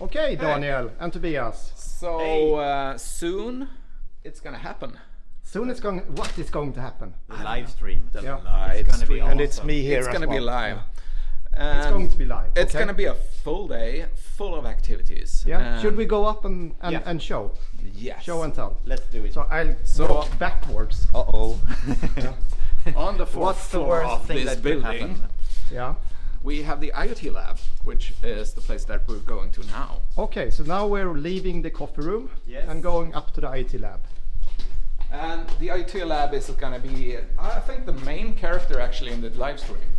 Okay, Daniel and Tobias. So Hey. uh, soon it's gonna happen. Soon it's going. What is going to happen? The live stream. The Yeah. live It's gonna be stream. And it's me here. It's as gonna be well. live. It's going to be live. It's okay? gonna be a full day, full of activities. Yeah. Should we go up and and, Yeah. and show? Yes. Show and tell. Let's do it. So I'll So- walk backwards. uh oh. On the fourth What's the floor worst of thing this that could building, happen? Yeah. We have the IoT lab, which is the place that we're going to now. Okay. So now we're leaving the coffee room Yes. and going up to the IoT lab. And the IoT lab is gonna be, I think, the main character actually in the live stream.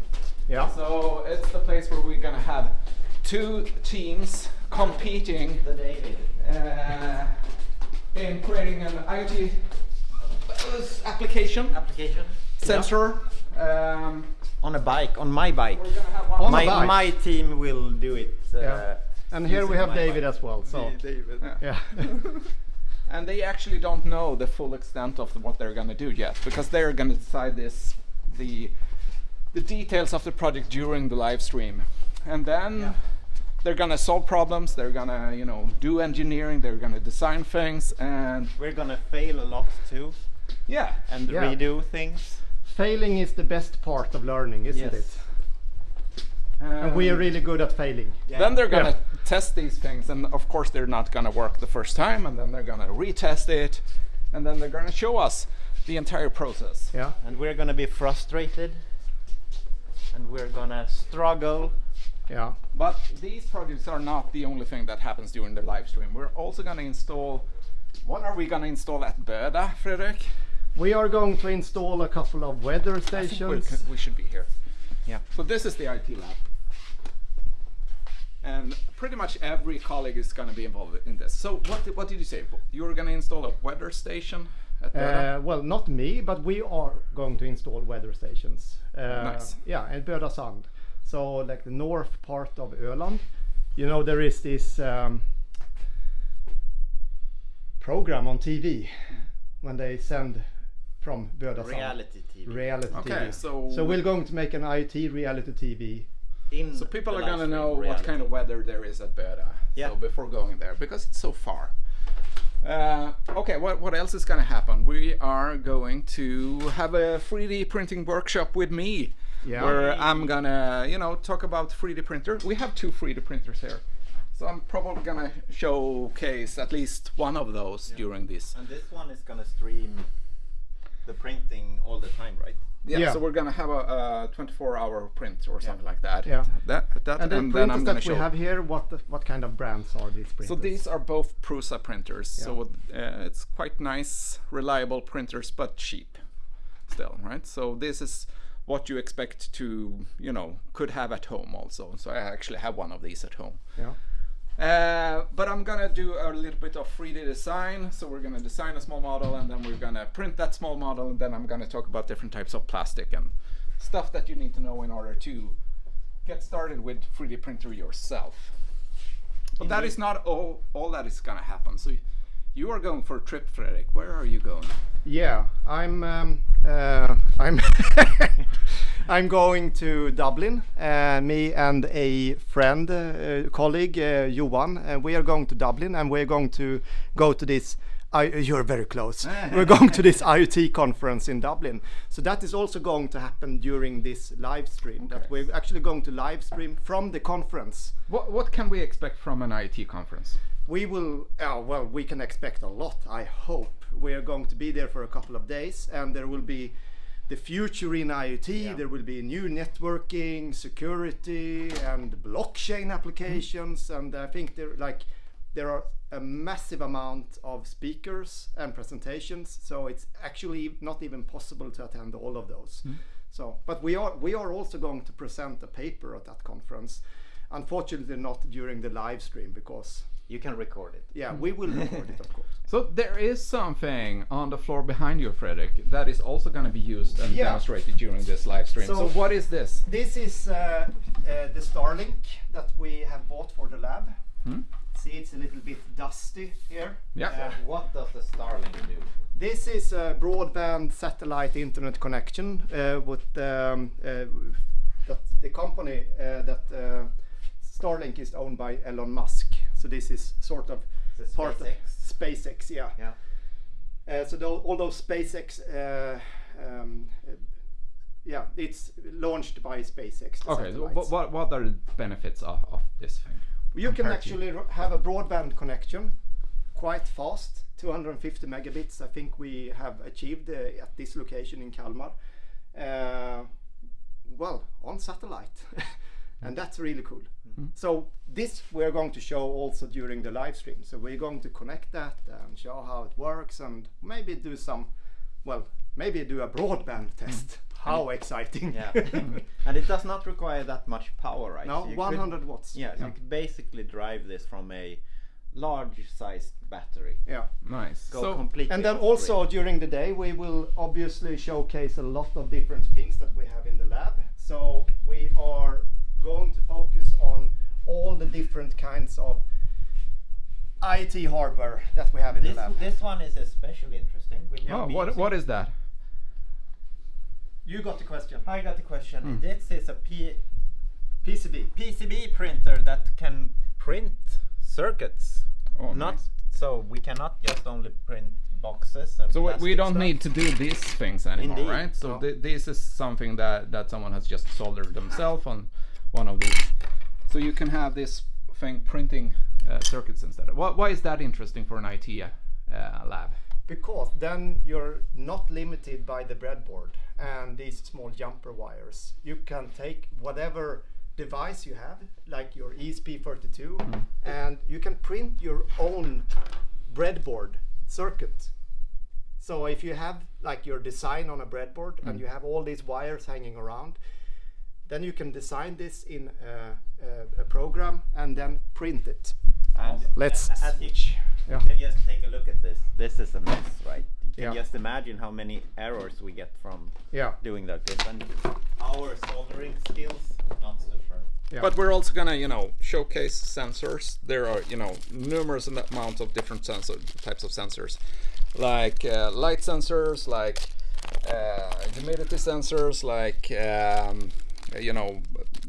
Yeah. So it's the place where we're gonna have two teams competing The uh, in creating an IoT uh, application Application. sensor. Um, On a bike, on my bike. we're gonna have one On a My bike. my team will do it. Uh, Yeah. And here we have David bike. as well. So David. Yeah. yeah. and they actually don't know the full extent of what they're gonna do yet because they're gonna decide this the the details of the project during the live stream and then Yeah. they're gonna solve problems they're gonna you know do engineering they're gonna design things and We're gonna fail a lot too yeah and Yeah. redo things. Failing is the best part of learning, isn't Yes. it? And we are Um, really good at failing. then they're gonna Yeah. test these things and of course they're not gonna work the first time and then they're gonna retest it and then they're gonna show us the entire process Yeah. And we're gonna be frustrated. And we're gonna struggle. Yeah. But these projects are not the only thing that happens during the live stream. We're also going to install. What are we going to install at Böda, Fredrik? We are going to install a couple of weather I think we're stations. we should be here. Yeah. So this is the IT lab. And pretty much every colleague is going to be involved in this. So what did, what did you say? You were going to install a weather station at? Uh, well, not me, but we are going to install weather stations. Uh, Nice. Yeah, in Böda Sand. So, like the north part of Öland. You know, there is this um, program on TV when they send from Böda Sand. Reality TV. Reality Okay, TV. so- so we're going to make an IoT reality TV. In So people are going to know stream what kind of weather there is at Böda. Yeah. So before going there, because it's so far. Uh, okay, what, what else is going to happen? We are going to have a 3D printing workshop with me. Yeah. Where I'm gonna, you know, talk about 3D printer. We have two 3D printers here. So I'm probably gonna showcase at least one of those during this. And this one is gonna stream the printing all the time, right? Yeah, Yeah. so we're gonna have a, 24 hour print or something like that. Yeah. That, that, And and, the then printers I'm gonna that show. we have here, what the, what kind of brands are these printers? So these are both Prusa printers. So uh, it's quite nice, reliable printers, but cheap still, right? So this is what you expect to, you know, could have at home also. So I actually have one of these at home. Yeah. Uh, but I'm gonna do a little bit of 3D design. So we're gonna design a small model and then we're gonna print that small model and then I'm gonna talk about different types of plastic and stuff that you need to know in order to get started with 3D printer yourself. But that is not all, all that is gonna happen. So you are going for a trip, Fredrik. Where are you going? Yeah, I'm um, uh, I'm I'm going to Dublin. Uh, me and a friend, uh, colleague, uh, Johan. Uh, we are going to Dublin, and we're going to go to this. I, you're very close. we're going to this IoT conference in Dublin. So that is also going to happen during this live stream. That we're actually going to live stream from the conference. What, what can we expect from an IoT conference? We will, uh, well, we can expect a lot, I hope. We are going to be there for a couple of days and there will be the future in IoT, there will be new networking, security, and blockchain applications. Mm-hmm. And I think there, like, there are a massive amount of speakers and presentations, so it's actually not even possible to attend all of those. Mm-hmm. So, but we are we are also going to present a paper at that conference. Unfortunately, not during the live stream because You can record it. yeah, we will record it, of course. So there is something on the floor behind you, Fredrik, that is also going to be used and Yeah. demonstrated during this live stream. So, So- what is this? This is uh, uh, the Starlink that we have bought for the lab. See, it's a little bit dusty here. Yeah. Uh, What does the Starlink do? This is a broadband satellite internet connection uh, with um, uh, that the company uh, that uh, Starlink is owned by Elon Musk. So this is sort of It's a part of SpaceX. SpaceX, yeah. Yeah. Uh, so tho- all those SpaceX, uh, um, uh, yeah, it's launched by SpaceX. Okay, so what, what what are the benefits of, of this thing? You can actually have a broadband connection quite fast, 250 megabits. I think we have achieved uh, at this location in Kalmar. Uh, well, on satellite, and that's really cool. Mm-hmm. So this we're going to show also during the live stream. So we're going to connect that and show how it works, and maybe do some, well, maybe do a broadband mm-hmm. test. How mm-hmm. exciting! Yeah. and it does not require that much power, right? no, So you could- 100 watts. Yeah, so you could basically drive this from a large sized battery. yeah. Nice. Go so completely. And then also grid. during the day, we will obviously showcase a lot of different things that we have in the lab. So we are going to focus on all the different kinds of IT hardware that we have in this, the lab. this one is especially interesting. Will oh, what what is that? You got the question. I got the question. Hmm. This is a P- PCB. PCB printer that can print circuits. Oh, not nice. so we cannot just only print boxes and So we- we don't stuff. need to do these things anymore, Indeed. right? So No. thi- this is something that that someone has just soldered themselves on one of these. So you can have this thing printing uh, circuits instead. Why, why is that interesting for an IT uh, lab? Because then you're not limited by the breadboard and these small jumper wires. You can take whatever device you have, like your E ESP32, and you can print your own breadboard circuit. So if you have like your design on a breadboard and you have all these wires hanging around, then you can design this in a, a, a program and then print it. And Let's as you, Yeah. you can just take a look at this. This is a mess, right? You can Yeah. just imagine how many errors we get from Yeah. doing like this. And our soldering skills not super. Yeah. But we're also gonna, you know, showcase sensors. There are, you know, numerous am- amounts of different sensor types of sensors, like uh, light sensors, like uh, humidity sensors, like um, you know,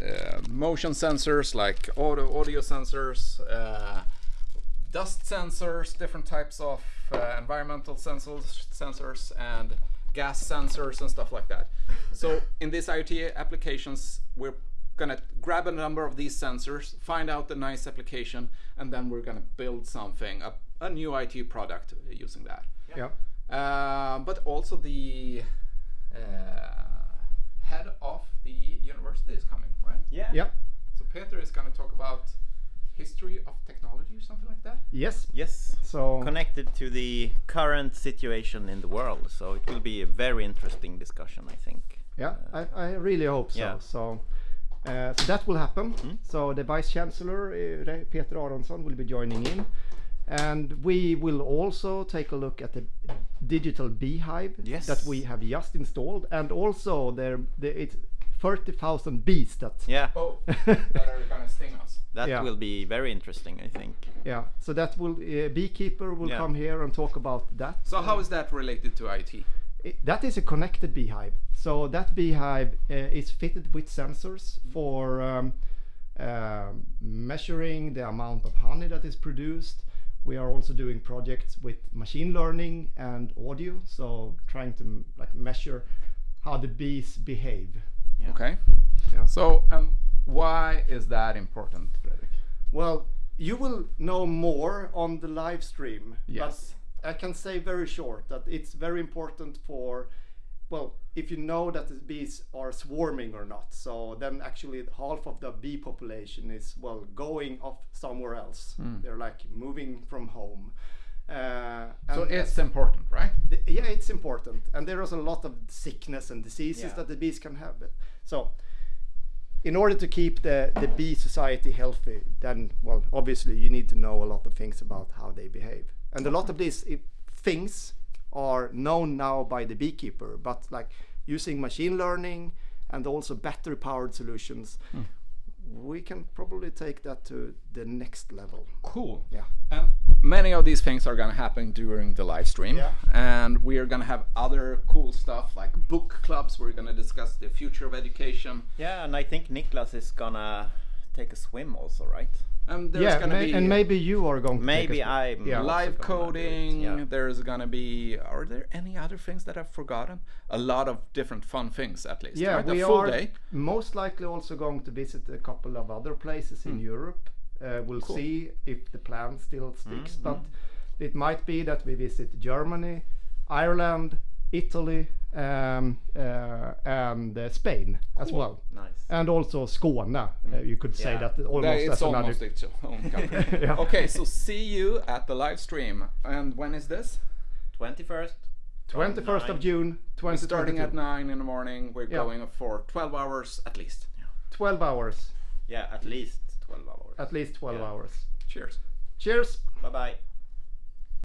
uh, motion sensors, like audio audio sensors, uh, dust sensors, different types of uh, environmental sensors, sensors, and gas sensors and stuff like that. So in these IoT applications, we're gonna grab a number of these sensors, find out the nice application, and then we're gonna build something, a, a new IT product using that. Yeah. Uh, but also the uh, head of the university is coming, right? Yeah. Yeah. So Peter is gonna talk about history of technology or something like that. Yes. Yes. So Connected to the current situation in the world, so it will be a very interesting discussion, I think. Yeah, I, I really hope so. Yeah. So, uh, so that will happen. So the Vice Chancellor, uh, Peter Aronsson, will be joining in. And we will also take a look at the digital beehive Yes. that we have just installed. And also there, the, it's 30,000 bees that... Yeah, Oh, that are gonna sting us. that Yeah. will be very interesting, I think. Yeah, so that will, uh, beekeeper will Yeah. come here and talk about that. So how is that related to IT? I- that is a connected beehive. So that beehive uh, is fitted with sensors for um, um measuring the amount of honey that is produced. We are also doing projects with machine learning and audio, so trying to m- like measure how the bees behave. Yeah. Okay. Yeah. So um, why is that important, Fredrik? Well, you will know more on the live stream. Yes. But I can say very short that it's very important for, well, if you know that the bees are swarming or not. So then actually half of the bee population is, well, going off somewhere else. They're like moving from home. Uh, So it's uh, important, right? the- yeah, it's important, and there is a lot of sickness and diseases Yeah. that the bees can have. So, in order to keep the the bee society healthy, then well, obviously you need to know a lot of things about how they behave, and a lot of these eh, things are known now by the beekeeper. But like using machine learning and also battery powered solutions, hmm. We can probably take that to the next level. Cool. Yeah. And many of these things are going to happen during the live stream. Yeah. And we are going to have other cool stuff like book clubs. We're going to discuss the future of education. Yeah, and I think Niklas is gonna take a swim also, right? And there's yeah, gonna may- be and maybe you are going to Maybe I'm Yeah. also live gonna coding. yeah. There's gonna be. Are there any other things that I've forgotten? A lot of different fun things, at least. Yeah, right? we full are day. most likely also going to visit a couple of other places in Europe. Uh, we'll Hmm. Cool. Hmm, see if the plan still sticks, but it might be that we visit Germany, Ireland, Italy, um, uh, and uh, Spain as well, Nice. and also Skåne. Uh, you could say Yeah. that almost That- it's as another. almost its own country. Yeah. Okay, so see you at the live stream. And when is this? 21st. 21st of Nine. June, We're starting at 9 in the morning. We're Yeah. going for 12 hours at least. 12 hours, Yeah, at least 12 hours. at least 12 Yeah. hours. Cheers. Cheers. Bye bye.